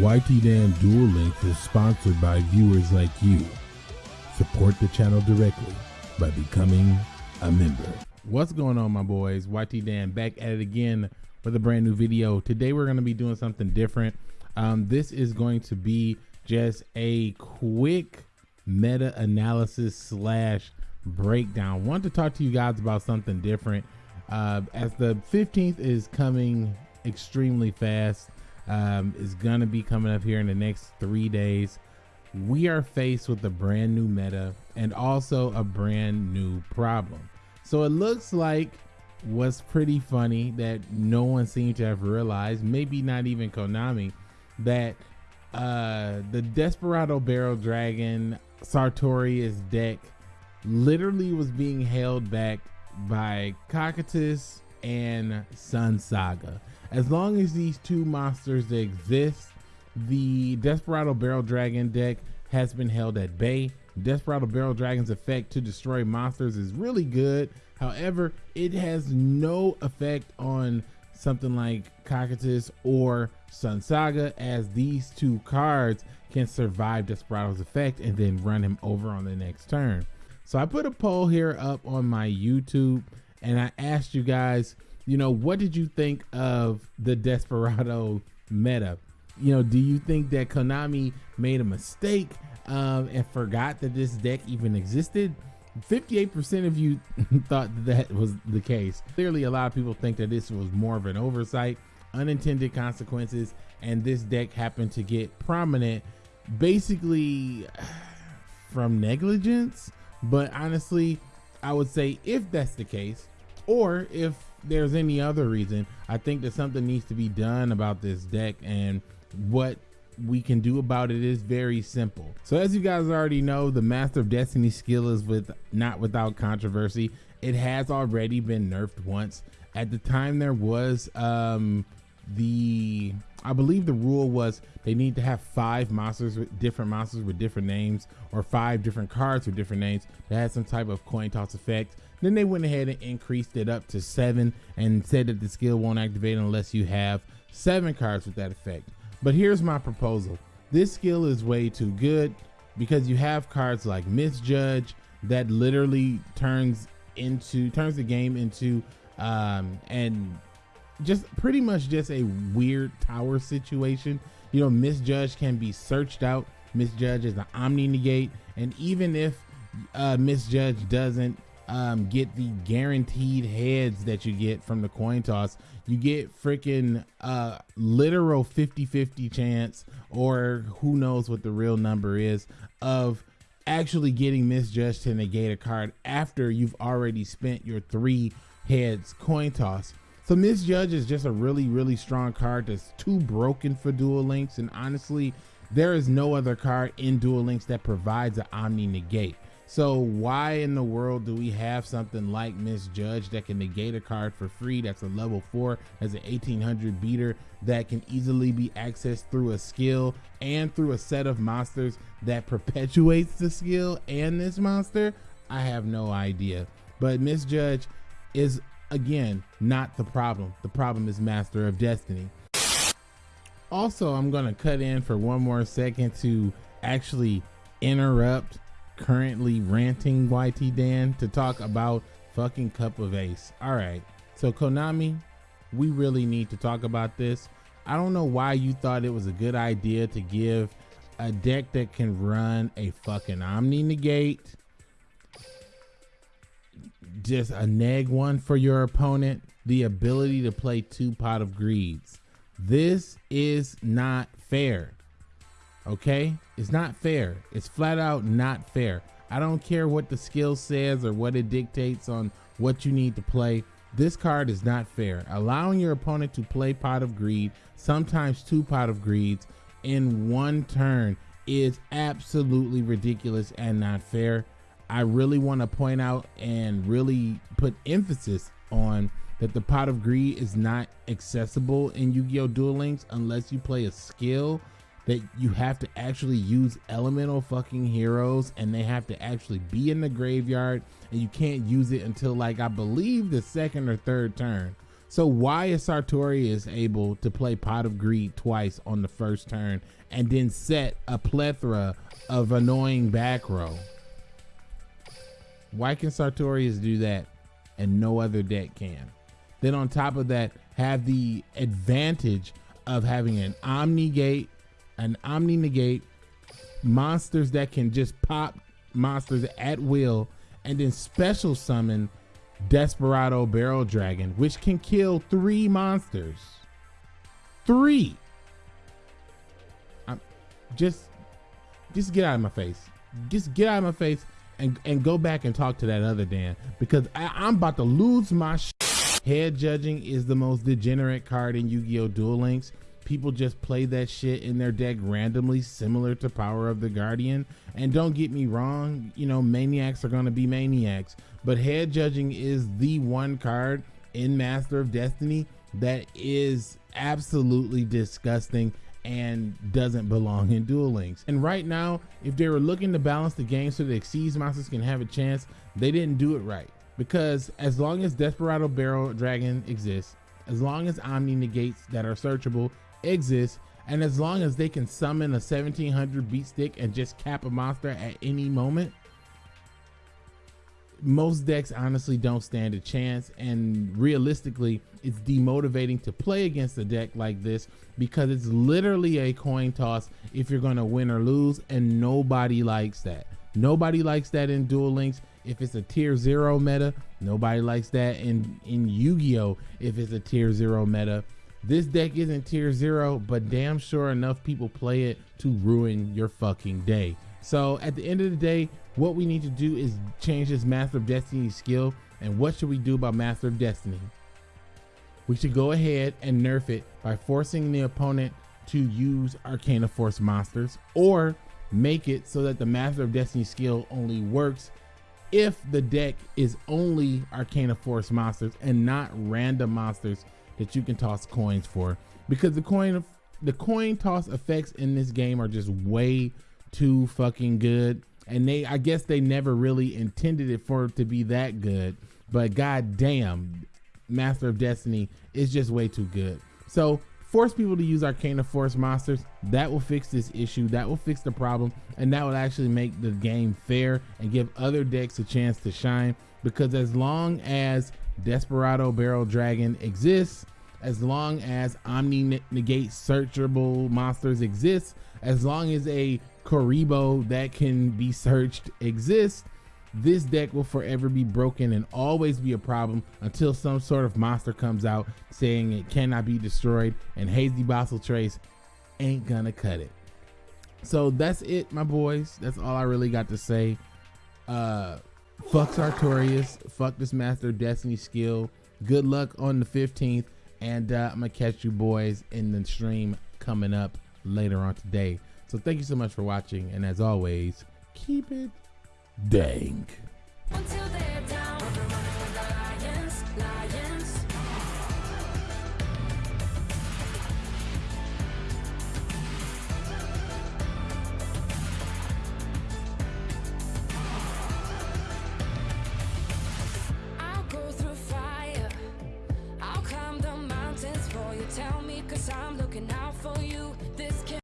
YT Dan Duel Links is sponsored by viewers like you. Support the channel directly by becoming a member. What's going on, my boys? YT Dan back at it again with a brand new video. Today, we're going to be doing something different. Um, this is going to be just a quick meta analysis slash breakdown. Want to talk to you guys about something different. Uh, as the 15th is coming extremely fast, um, is going to be coming up here in the next three days. We are faced with a brand new meta and also a brand new problem. So it looks like what's pretty funny that no one seemed to have realized, maybe not even Konami, that uh, the Desperado Barrel Dragon Sartorius deck literally was being held back by Cocytus and Sun Saga. As long as these two monsters exist, the Desperado Barrel Dragon deck has been held at bay. Desperado Barrel Dragon's effect to destroy monsters is really good. However, it has no effect on something like Cocytus or Sun Saga as these two cards can survive Desperado's effect and then run him over on the next turn. So I put a poll here up on my YouTube and I asked you guys, you know, what did you think of the Desperado meta? You know, do you think that Konami made a mistake um, and forgot that this deck even existed? 58% of you thought that was the case. Clearly, a lot of people think that this was more of an oversight, unintended consequences, and this deck happened to get prominent basically from negligence. But honestly, I would say if that's the case, or if there's any other reason, I think that something needs to be done about this deck and what we can do about it is very simple. So as you guys already know, the Master of Destiny skill is with not without controversy. It has already been nerfed once. At the time there was um the I believe the rule was they need to have five monsters with different monsters with different names or five different cards with different names that had some type of coin toss effect. Then they went ahead and increased it up to seven and said that the skill won't activate unless you have seven cards with that effect. But here's my proposal. This skill is way too good because you have cards like Misjudge that literally turns into turns the game into um and just pretty much just a weird tower situation. You know, Misjudge can be searched out. Misjudge is an Omni Negate, and even if uh, Misjudge doesn't um, get the guaranteed heads that you get from the coin toss, you get freaking uh, literal 50 50 chance, or who knows what the real number is, of actually getting misjudged to negate a card after you've already spent your three heads coin toss. So Misjudge is just a really, really strong card that's too broken for Duel Links. And honestly, there is no other card in Duel Links that provides an Omni Negate. So why in the world do we have something like Misjudge that can negate a card for free that's a level 4 as an 1800 beater that can easily be accessed through a skill and through a set of monsters that perpetuates the skill and this monster? I have no idea. But Misjudge is again, not the problem. The problem is Master of Destiny. Also, I'm going to cut in for one more second to actually interrupt currently ranting YT Dan to talk about fucking Cup of Ace. All right. So Konami, we really need to talk about this. I don't know why you thought it was a good idea to give a deck that can run a fucking Omni Negate just a neg one for your opponent, the ability to play two pot of greeds. This is not fair. Okay? It's not fair. It's flat out not fair. I don't care what the skill says or what it dictates on what you need to play. This card is not fair. Allowing your opponent to play pot of greed, sometimes two pot of greeds in one turn is absolutely ridiculous and not fair. I really want to point out and really put emphasis on that the pot of greed is not accessible in Yu-Gi-Oh! Duel Links unless you play a skill that you have to actually use elemental fucking heroes and they have to actually be in the graveyard and you can't use it until like I believe the second or third turn. So why is Sartorius able to play Pot of Greed twice on the first turn and then set a plethora of annoying back row? Why can Sartorius do that and no other deck can? Then on top of that, have the advantage of having an Omni Gate, an Omni Negate, monsters that can just pop monsters at will, and then special summon Desperado Barrel Dragon, which can kill three monsters. Three. I'm just just get out of my face. Just get out of my face and, and go back and talk to that other Dan because I, I'm about to lose my sh- head judging is the most degenerate card in Yu-Gi-Oh! Duel Links people just play that shit in their deck randomly, similar to Power of the Guardian. And don't get me wrong, you know, maniacs are gonna be maniacs, but head judging is the one card in Master of Destiny that is absolutely disgusting and doesn't belong in Duel Links. And right now, if they were looking to balance the game so that Xyz monsters can have a chance, they didn't do it right. Because as long as Desperado Barrel Dragon exists, as long as Omni negates that are searchable exists, and as long as they can summon a 1700 beat stick and just cap a monster at any moment, most decks honestly don't stand a chance and realistically it's demotivating to play against a deck like this because it's literally a coin toss if you're going to win or lose and nobody likes that. Nobody likes that in duel links. If it's a tier zero meta nobody likes that in in yu-gi-oh! If it's a tier zero meta. This deck isn't tier zero, but damn sure enough people play it to ruin your fucking day. So at the end of the day, what we need to do is change this Master of Destiny skill. And what should we do about Master of Destiny? We should go ahead and nerf it by forcing the opponent to use Arcana Force monsters or make it so that the Master of Destiny skill only works if the deck is only Arcana Force monsters and not random monsters that you can toss coins for because the coin the coin toss effects in this game are just way too fucking good. And they I guess they never really intended it for it to be that good. But god damn Master of Destiny is just way too good. So force people to use Arcana Force monsters that will fix this issue that will fix the problem and that will actually make the game fair and give other decks a chance to shine. Because as long as Desperado Barrel Dragon exists, as long as Omni Negate searchable monsters exist, as long as a Kuriboh that can be searched exists, this deck will forever be broken and always be a problem until some sort of monster comes out saying it cannot be destroyed and Hazy Basiltrice ain't gonna cut it. So that's it, my boys. That's all I really got to say. Uh, fuck Sartorius. Fuck this Master Destiny skill. Good luck on the 15th. And uh, I'm to catch you boys in the stream coming up later on today. So thank you so much for watching. And as always, keep it dank.